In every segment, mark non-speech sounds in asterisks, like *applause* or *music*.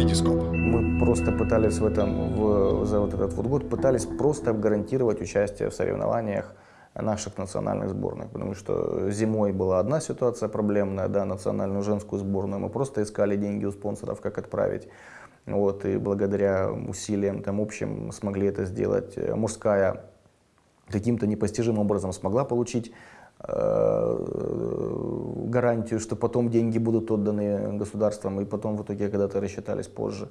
Витископ. Мы просто пытались в этом, в, за вот этот вот год, пытались просто гарантировать участие в соревнованиях наших национальных сборных, потому что зимой была одна ситуация проблемная, да, национальную женскую сборную, мы просто искали деньги у спонсоров, как отправить, вот, и благодаря усилиям там общим смогли это сделать. Мужская каким-то непостижимым образом смогла получить э, гарантию, что потом деньги будут отданы государством, и потом в итоге когда-то рассчитались позже.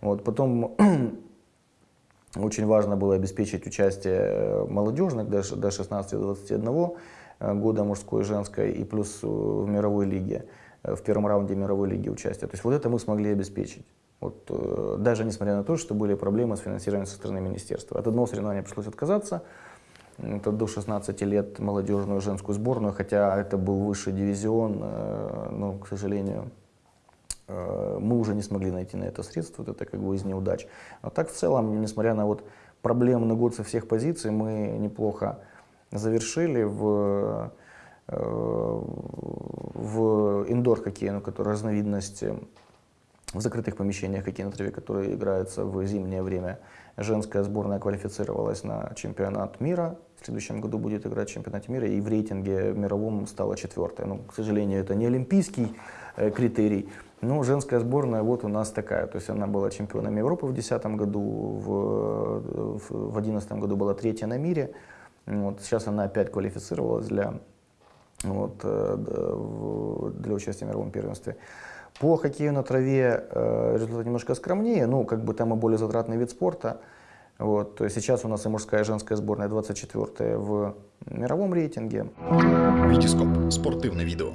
Вот, потом *clears throat* очень важно было обеспечить участие молодежных до 16-21 года мужской и женской, и плюс в мировой лиге, в первом раунде мировой лиги участия. То есть вот это мы смогли обеспечить. Вот, э, даже несмотря на то, что были проблемы с финансированием со стороны министерства. От одного соревнования пришлось отказаться, это до 16 лет молодежную женскую сборную, хотя это был высший дивизион, э, но, к сожалению, э, мы уже не смогли найти на это средства, это как бы из неудач. Но так в целом, несмотря на вот проблемный год со всех позиций, мы неплохо завершили в, э, в индор-хоккее, ну, который разновидность в закрытых помещениях хоккей на траве, которые играются в зимнее время. Женская сборная квалифицировалась на чемпионат мира. В следующем году будет играть в чемпионате мира. И в рейтинге мировом стала четвертая. Ну, к сожалению, это не олимпийский э, критерий. Но женская сборная вот у нас такая. То есть она была чемпионом Европы в 2010 году, в 2011 году была третья на мире. Вот, сейчас она опять квалифицировалась для, вот, э, для участия в мировом первенстве. По хоккею на траве э, результат немножко скромнее, ну, как бы там и более затратный вид спорта. Вот, сейчас у нас и мужская, и женская сборная 24 в мировом рейтинге. Витископ. Спортивное видео.